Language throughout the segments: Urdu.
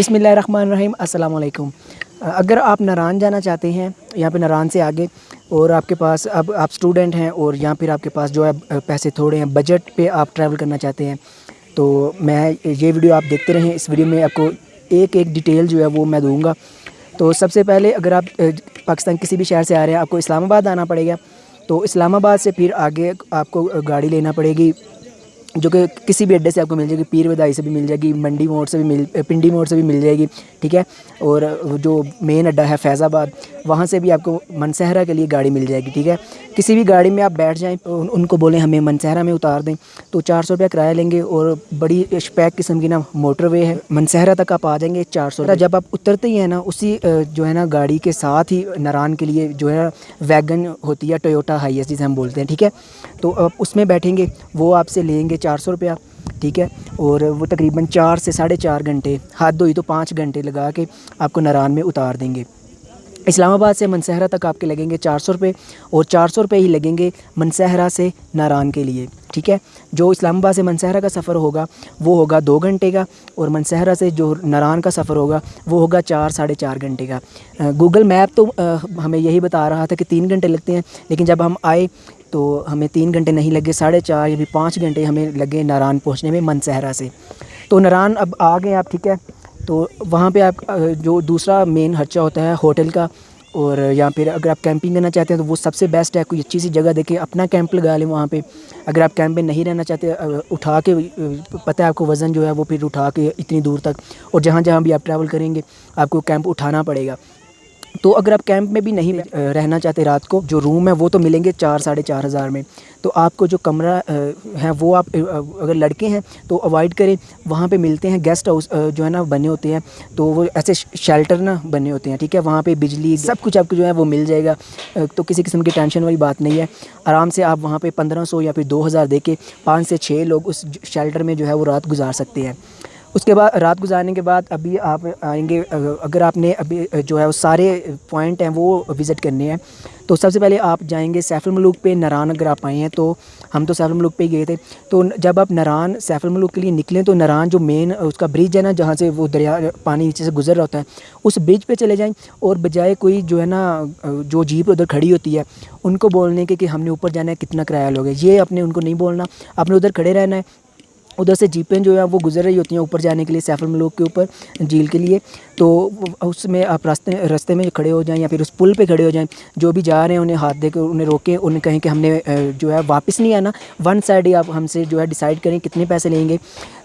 بسم اللہ الرحمن الرحیم، السلام علیکم۔ اگر آپ ناران جانا چاہتے ہیں، یہاں پہ ناران سے آگے، اور آپ کے پاس اب آپ اسٹوڈنٹ ہیں، اور یہاں پھر آپ کے پاس جو ہے پیسے تھوڑے ہیں بجٹ پہ آپ ٹریول کرنا چاہتے ہیں، تو میں یہ ویڈیو آپ دیکھتے رہیں۔ اس ویڈیو میں آپ کو ایک ایک ڈیٹیل جو ہے وہ میں دوں گا۔ تو سب سے پہلے اگر آپ پاکستان کسی بھی شہر سے آ رہے ہیں، آپ کو اسلام آباد آنا پڑے گا۔ تو اسلام آباد سے پھر آگے آپ کو گاڑی لینا پڑے گی۔ جو کہ کسی بھی اڈے سے آپ کو مل جائے گی، پیر ودائی سے بھی مل جائے گی، منڈی موڑ سے بھی مل، پنڈی موڑ سے بھی مل جائے گی، ٹھیک ہے؟ اور جو مین اڈا ہے فیض آباد وہاں سے بھی آپ کو منصحرہ کے لیے گاڑی مل جائے گی، ٹھیک ہے؟ کسی بھی گاڑی میں آپ بیٹھ جائیں، ان کو بولیں ہمیں منصحرہ میں اتار دیں، تو چار سو روپیہ کرایہ لیں گے اور بڑی شپیک قسم کی نا موٹر وے ہے منصحرہ تک آپ آ جائیں گے، چار سو جب آپ اترتے ہی ہیں نا، اسی جو ہے نا گاڑی کے ساتھ ہی نران کے لیے جو ہے ویگن ہوتی ہے ٹویوٹا ہائی ایس جسے ہم بولتے ہیں، ٹھیک ہے؟ تو آپ اس میں بیٹھیں گے، وہ آپ سے لیں گے چار سو روپیہ، ٹھیک ہے؟ اور وہ تقریباً چار سے ساڑھے چار گھنٹے، حد ہوئی تو پانچ گھنٹے لگا کے آپ کو نران میں اتار دیں گے۔ اسلام آباد سے منصحرہ تک آپ کے لگیں گے چار سو روپے، اور چار سو روپے ہی لگیں گے منصحرہ سے ناران کے لیے، ٹھیک ہے؟ جو اسلام آباد سے منصحرہ کا سفر ہوگا، وہ ہوگا دو گھنٹے کا، اور منصحرہ سے جو ناران کا سفر ہوگا، وہ ہوگا چار ساڑھے چار گھنٹے کا۔ گوگل میپ تو ہمیں یہی بتا رہا تھا کہ تین گھنٹے لگتے ہیں، لیکن جب ہم آئے تو ہمیں تین گھنٹے نہیں لگے، ساڑھے چار یا پھر پانچ گھنٹے ہمیں لگے ناران پہنچنے میں منصحرہ سے۔ تو ناران اب آ گئے آپ، ٹھیک ہے؟ تو وہاں پہ آپ جو دوسرا مین خرچہ ہوتا ہے ہوٹل کا، اور یا پھر اگر آپ کیمپنگ کرنا چاہتے ہیں تو وہ سب سے بیسٹ ہے، کوئی اچھی سی جگہ دیکھیں، اپنا کیمپ لگا لیں وہاں پہ۔ اگر آپ کیمپ میں نہیں رہنا چاہتے اٹھا کے پتہ ہے آپ کو وزن جو ہے وہ پھر اٹھا کے اتنی دور تک۔ اور جہاں جہاں بھی آپ ٹریول کریں گے، آپ کو کیمپ اٹھانا پڑے گا۔ تو اگر آپ کیمپ میں بھی نہیں رہنا چاہتے رات کو، جو روم ہے وہ تو ملیں گے چار، ساڑھے چار ہزار میں۔ تو آپ کو جو کمرہ ہے وہ آپ اگر لڑکے ہیں تو اوائڈ کریں۔ وہاں پہ ملتے ہیں گیسٹ ہاؤس جو ہے نا، بنے ہوتے ہیں۔ تو وہ ایسے شیلٹر نا بنے ہوتے ہیں، ٹھیک ہے؟ وہاں پہ بجلی، سب کچھ آپ کو جو ہے وہ مل جائے گا۔ تو کسی قسم کی ٹینشن والی بات نہیں ہے۔ آرام سے آپ وہاں پہ پندرہ سو یا پھر دو ہزار دے کے پانچ سے چھ لوگ اس شیلٹر میں جو ہے وہ رات گزار سکتے ہیں۔ اس کے بعد رات گزارنے کے بعد ابھی آپ آئیں گے، اگر آپ نے ابھی جو ہے وہ سارے پوائنٹ ہیں وہ وزٹ کرنے ہیں۔ تو سب سے پہلے آپ جائیں گے سیف الملوک پہ نران اگر آپ آئے ہیں تو ہم تو سیف الملوک پہ ہی گئے تھے۔ تو جب آپ نران سیف الملوک کے لیے نکلیں تو نران جو مین اس کا برج ہے نا، جہاں سے وہ دریا پانی نیچے سے گزر رہا ہوتا ہے، اس برج پہ چلے جائیں۔ اور بجائے کوئی جو ہے نا، جو جیپ ادھر کھڑی ہوتی ہے، ان کو بولنے کے کہ ہم نے اوپر جانا ہے، کتنا کرایہ لوگے۔ یہ اپنے ان کو نہیں بولنا۔ آپ نے ادھر کھڑے رہنا ہے ادھر سے جیپیں جو ہیں، وہ گزر رہی ہوتی ہیں اوپر جانے کے لیے سیف الملوک کے اوپر جھیل کے لیے۔ تو اس میں آپ راستے راستے میں کھڑے ہو جائیں یا پھر اس پل پہ کھڑے ہو جائیں، جو بھی جا رہے ہیں انہیں ہاتھ دے کے، انہیں روکیں، انہیں کہیں کہ ہم نے جو ہے واپس نہیں آنا۔ ون سائڈ ہی آپ ہم سے جو ہے ڈیسائیڈ کریں کتنے پیسے لیں گے۔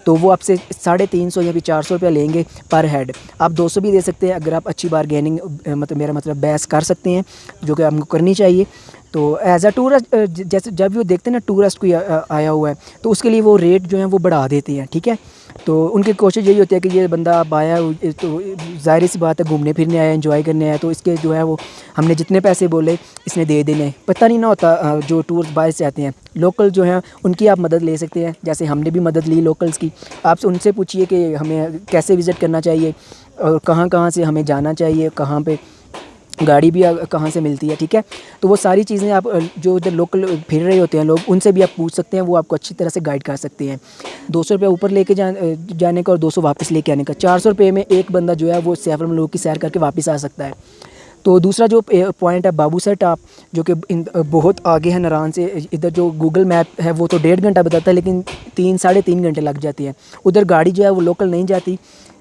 تو وہ آپ سے ساڑھے تین سو یا پھر چار سو روپیہ لیں گے پر ہیڈ آپ دو سو بھی دے سکتے ہیں اگر آپ اچھی بار گیننگ مطلب میرا مطلب بحث کر سکتے ہیں، جو کہ آپ کو کرنی چاہیے۔ تو ایز اے ٹورسٹ جیسے جب وہ دیکھتے ہیں نا ٹورسٹ کوئی uh, آیا ہوا ہے، تو اس کے لیے وہ ریٹ جو ہیں وہ بڑھا دیتے ہیں، ٹھیک ہے؟ تو ان کی کوشش یہی ہوتی ہے کہ یہ بندہ اب آیا تو ظاہر سی بات ہے گھومنے پھرنے آیا انجوائے کرنے آیا تو اس کے جو ہے وہ ہم نے جتنے پیسے بولے، اس نے دے دینے پتہ نہیں نہ ہوتا uh, جو ٹور باہر سے آتے ہیں لوکل جو ہیں ان کی آپ مدد لے سکتے ہیں۔ جیسے ہم نے بھی مدد لی لوکلس کی، آپ سے ان سے پوچھیے کہ ہمیں کیسے وزٹ کرنا چاہیے اور کہاں کہاں سے ہمیں جانا چاہیے، کہاں پہ گاڑی بھی کہاں سے ملتی ہے، ٹھیک ہے؟ تو وہ ساری چیزیں آپ، جو ادھر لوکل پھر رہے ہوتے ہیں لوگ، ان سے بھی آپ پوچھ سکتے ہیں، وہ آپ کو اچھی طرح سے گائڈ کر سکتے ہیں۔ دو سو روپیہ اوپر لے کے جانے کا اور دو سو واپس لے کے آنے کا۔ چار سو روپئے میں ایک بندہ جو ہے وہ سیف الملوک کی سیر کر کے واپس آ سکتا ہے۔ تو دوسرا جو پوائنٹ ہے، بابو سر ٹاپ، جو کہ بہت آگے ہے نران سے، ادھر جو گوگل میپ ہے، وہ تو ڈیڑھ گھنٹہ بتاتا ہے، لیکن تین، ساڑھے تین گھنٹے لگ جاتی ہیں ادھر گاڑی جو ہے وہ لوکل نہیں جاتی۔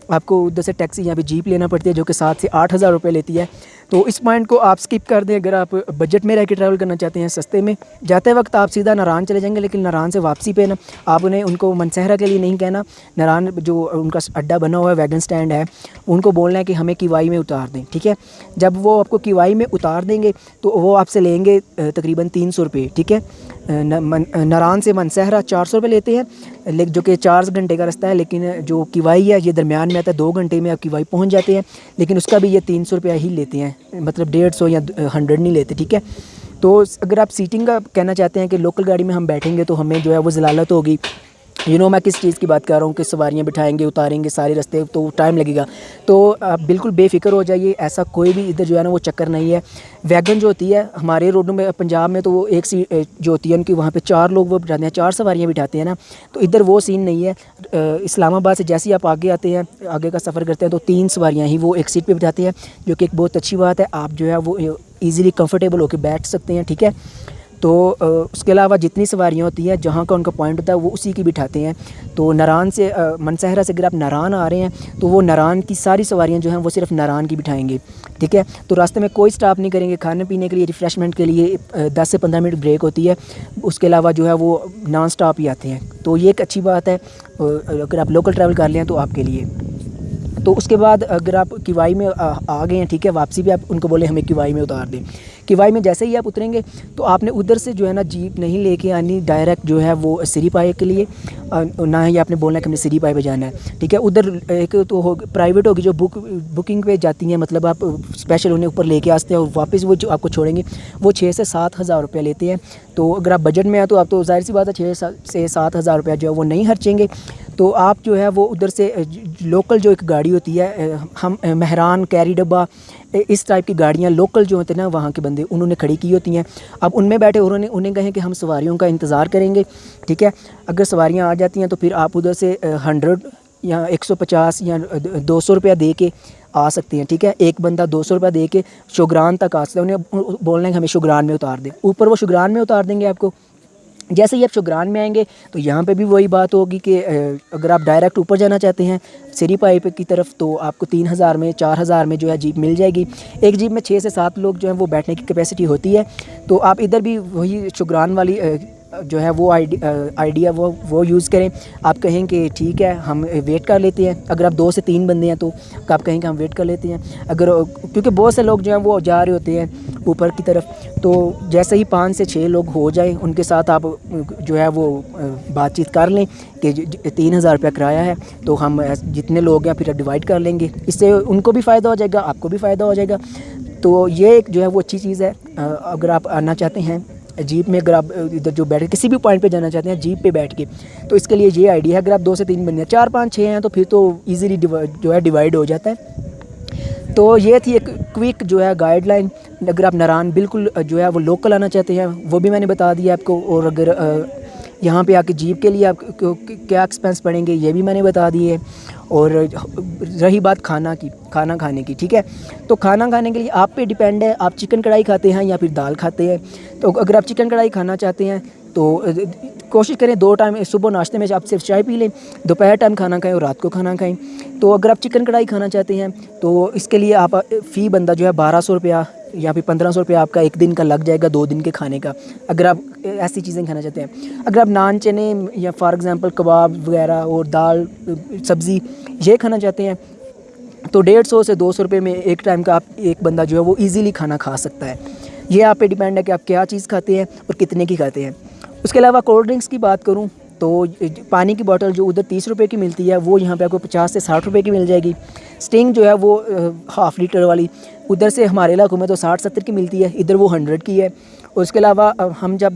آپ کو ادھر سے ٹیکسی یہاں پہ جیپ لینا پڑتی ہے، جو کہ سات سے آٹھ ہزار روپے لیتی ہے۔ تو اس پوائنٹ کو آپ سکپ کر دیں۔ اگر آپ بجٹ میں رہ کے ٹریول کرنا چاہتے ہیں سستے میں، جاتے وقت آپ سیدھا ناران چلے جائیں گے، لیکن ناران سے واپسی پہ نا، آپ انہیں، ان کو منصحرہ کے لیے نہیں کہنا۔ ناران جو ان کا اڈا بنا ہوا ہے ویگن سٹینڈ ہے، ان کو بولنا ہے کہ ہمیں کیوائی میں اتار دیں، ٹھیک ہے؟ جب وہ آپ کو کیوائی میں اتار دیں گے، تو وہ آپ سے لیں گے تقریباً تین سو روپئے ٹھیک ہے؟ ناران سے منصحرہ چار سو روپئے لیتے ہیں جو کہ چار گھنٹے کا رستہ ہے، لیکن جو کیوائی ہے، یہ درمیان میں آتا ہے، دو گھنٹے میں آپ کیوائی پہنچ جاتے ہیں، لیکن اس کا بھی یہ تین سو روپیہ ہی لیتے ہیں۔ ہیں مطلب ڈیڑھ سو یا ہنڈریڈ نہیں لیتے، ٹھیک ہے؟ تو اگر آپ سیٹنگ کا کہنا چاہتے ہیں کہ لوکل گاڑی میں ہم بیٹھیں گے تو ہمیں جو ہے وہ ضلالت ہوگی۔ یو نو میں کس چیز کی بات کر رہا ہوں کہ سواریاں بٹھائیں گے، اتاریں گے، سارے رستے تو ٹائم لگے گا۔ تو آپ بالکل بے فکر ہو جائیے، ایسا کوئی بھی ادھر جو ہے نا وہ چکر نہیں ہے۔ ویگن جو ہوتی ہے، ہمارے روڈوں میں، پنجاب میں تو وہ ایک سی جو ہوتی ہے ان کی، وہاں پہ چار لوگ وہ بٹھاتے ہیں، چار سواریاں بٹھاتے ہیں نا۔ تو ادھر وہ سین نہیں ہے۔ اسلام آباد سے جیسے ہی آپ آگے آتے ہیں، آگے کا سفر کرتے ہیں، تو تین سواریاں ہی وہ ایک سیٹ پہ بٹھاتے ہیں، جو کہ ایک بہت اچھی بات ہے۔ آپ جو ہے وہ ایزیلی کمفرٹیبل ہو کے بیٹھ سکتے ہیں، ٹھیک ہے؟ تو اس کے علاوہ جتنی سواریاں ہوتی ہیں، جہاں کا ان کا پوائنٹ ہوتا ہے، وہ اسی کی بٹھاتے ہیں۔ تو نران سے منصحرہ سے اگر آپ نران آ رہے ہیں، تو وہ نران کی ساری سواریاں جو ہیں، وہ صرف نران کی بٹھائیں گے۔ ٹھیک ہے؟ تو راستے میں کوئی سٹاپ نہیں کریں گے۔ کھانے پینے کے لیے ریفریشمنٹ کے لیے دس سے پندرہ منٹ بریک ہوتی ہے۔ اس کے علاوہ جو ہے، وہ نان سٹاپ ہی آتے ہیں۔ تو یہ ایک اچھی بات ہے۔ اگر آپ لوکل ٹریول کر لیں تو آپ کے لیے۔ تو اس کے بعد اگر آپ کیوائی میں، آ گئے ہیں، ٹھیک ہے، واپسی بھی آپ ان کو بولیں ہمیں کیوائی میں اتار دیں۔ کیوائی میں جیسے ہی آپ اتریں گے تو آپ نے ادھر سے جو ہے نا جیپ نہیں لے کے آنی، ڈائریکٹ جو ہے وہ سری پائے کے لیے۔ نہ ہی آپ نے بولنا ہے کہ ہم نے سری پائے پہ جانا ہے، ٹھیک ہے۔ ادھر ایک تو ہو پرائیویٹ ہوگی جو بک بکنگ پہ جاتی ہیں مطلب آپ اسپیشل انہیں اوپر لے کے آتے ہیں اور واپس وہ جو آپ کو چھوڑیں گے، وہ چھ سے سات ہزار روپیہ لیتے ہیں۔ تو اگر آپ بجٹ میں آئے تو آپ تو ظاہر سی بات ہے، چھ سے سات ہزار روپیہ جو ہے وہ نہیں خرچیں گے۔ تو آپ جو ہے وہ ادھر سے لوکل جو ایک گاڑی ہوتی ہے ہم مہران، کیری ڈبہ اس ٹائپ کی گاڑیاں لوکل جو ہوتے ہیں نا، وہاں کے بندے انہوں نے کھڑی کی ہوتی ہیں۔ اب ان میں بیٹھے انہوں نے، انہیں کہیں کہ ہم سواریوں کا انتظار کریں گے، ٹھیک ہے؟ اگر سواریاں آ جاتی ہیں تو پھر آپ ادھر سے ہنڈریڈ یا ایک سو پچاس یا دو سو روپیہ دے کے آ سکتے ہیں، ٹھیک ہے؟ ایک بندہ دو سو روپیہ دے کے شگران تک آ سکتے ہیں انہیں بولنا ہے کہ ہمیں شگران میں اتار دیں۔ اوپر وہ شگران میں اتار دیں گے آپ کو۔ جیسے ہی آپ شگران میں آئیں گے تو یہاں پہ بھی وہی بات ہوگی کہ اگر آپ ڈائریکٹ اوپر جانا چاہتے ہیں سری پائپ کی طرف، تو آپ کو تین ہزار میں، چار ہزار میں جو ہے جیپ مل جائے گی۔ ایک جیپ میں چھ سے سات لوگ جو ہیں وہ بیٹھنے کی کیپیسٹی ہوتی ہے۔ تو آپ ادھر بھی وہی شگران والی جو ہے وہ آئیڈیا وہ وہ یوز کریں۔ آپ کہیں کہ ٹھیک ہے، ہم ویٹ کر لیتے ہیں۔ اگر آپ دو سے تین بندے ہیں تو آپ کہیں کہ ہم ویٹ کر لیتے ہیں۔ اگر کیونکہ بہت سے لوگ جو ہیں وہ جا رہے ہوتے ہیں اوپر کی طرف۔ تو جیسے ہی پانچ سے چھ لوگ ہو جائیں، ان کے ساتھ آپ جو ہے وہ بات چیت کر لیں کہ تین ہزار روپیہ کرایہ ہے۔ تو ہم جتنے لوگ ہیں، پھر ڈیوائڈ کر لیں گے۔ اس سے ان کو بھی فائدہ ہو جائے گا، آپ کو بھی فائدہ ہو جائے گا۔ تو یہ ایک جو ہے وہ اچھی چیز ہے۔ اگر آپ آنا چاہتے ہیں جیپ میں اگر آپ، ادھر جو بیٹھے کسی بھی پوائنٹ پہ جانا چاہتے ہیں، جیپ پہ بیٹھ کے، تو اس کے لیے یہ آئیڈیا ہے، اگر آپ دو سے تین بندے ہیں، چار پانچ چھ ہیں، تو پھر تو ایزیلی جو ہے ڈیوائڈ ہو جاتا ہے۔ تو یہ تھی ایک کوئک جو ہے گائیڈ لائن اگر آپ نران بالکل جو ہے وہ لوکل آنا چاہتے ہیں، وہ بھی میں نے بتا دیا آپ کو، اور اگر یہاں پہ آ کے جیپ کے لیے آپ کیا ایکسپینس پڑیں گے یہ بھی میں نے بتا دیے اور رہی بات کھانا کی کھانا کھانے کی، ٹھیک ہے؟ تو کھانا کھانے کے لیے آپ پہ ڈیپینڈ ہے، آپ چکن کڑھائی کھاتے ہیں یا پھر دال کھاتے ہیں؟ تو اگر آپ چکن کڑھائی کھانا چاہتے ہیں تو کوشش کریں دو ٹائم صبح ناشتے میں آپ صرف چائے پی لیں، دوپہر ٹائم کھانا کھائیں اور رات کو کھانا کھائیں۔ تو اگر آپ چکن کڑھائی کھانا چاہتے ہیں تو اس کے لیے آپ فی بندہ جو ہے بارہ سو روپیہ یا پھر پندرہ سو روپیہ آپ کا ایک دن کا لگ جائے گا، دو دن کے کھانے کا۔ اگر آپ ایسی چیزیں کھانا چاہتے ہیں، اگر آپ نان چنے یا فار ایگزامپل کباب وغیرہ اور دال، سبزی یہ کھانا چاہتے ہیں، تو ڈیڑھ سو سے دو سو روپے میں ایک ٹائم کا آپ ایک بندہ جو ہے وہ ایزیلی کھانا کھا سکتا ہے۔ یہ آپ پہ ڈیپینڈ ہے کہ آپ کیا چیز کھاتے ہیں اور کتنے کی کھاتے ہیں۔ اس کے علاوہ کولڈ ڈرنکس کی بات کروں تو پانی کی بوٹل جو ادھر تیس روپے کی ملتی ہے، وہ یہاں پہ آپ کو پچاس سے ساٹھ روپے کی مل جائے گی۔ اسٹنگ جو ہے وہ ہاف لیٹر والی۔ ادھر سے ہمارے علاقوں میں تو ساٹھ ستر کی ملتی ہے، ادھر وہ ہنڈریڈ کی ہے۔ اس کے علاوہ ہم جب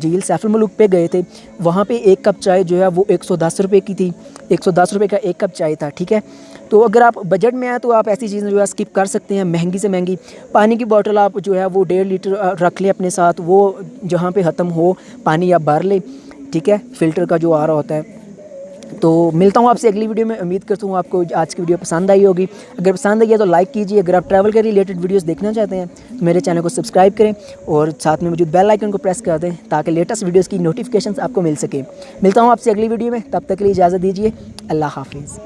جھیل سیف الملک پہ گئے تھے، وہاں پہ ایک کپ چائے جو ہے وہ ایک سو دس روپے کی تھی۔ ایک سو دس روپے کا ایک کپ چائے تھا، ٹھیک ہے؟ تو اگر آپ بجٹ میں آئے تو آپ ایسی چیزیں جو ہے اسکپ کر سکتے ہیں، مہنگی سے مہنگی۔ پانی کی بوٹل آپ جو ہے وہ ڈیڑھ لیٹر رکھ لیں اپنے ساتھ، وہ جہاں پہ ختم ہو، پانی آپ بھر لیں۔ ٹھیک ہے، فلٹر کا جو آ رہا ہوتا ہے۔ تو ملتا ہوں آپ سے اگلی ویڈیو میں، امید کرتا ہوں آپ کو آج کی ویڈیو پسند آئی ہوگی۔ اگر پسند آئی ہے تو لائک کیجیے اگر آپ ٹریول کے ریلیٹڈ ویڈیوز دیکھنا چاہتے ہیں، تو میرے چینل کو سبسکرائب کریں اور ساتھ میں موجود بیل آئکن کو پریس کر دیں تاکہ لیٹسٹ ویڈیوز کی نوٹیفکیشنز آپ کو مل سکے ملتا ہوں آپ سے اگلی ویڈیو میں۔ تب تک کے لیے اجازت دیجیے اللہ حافظ۔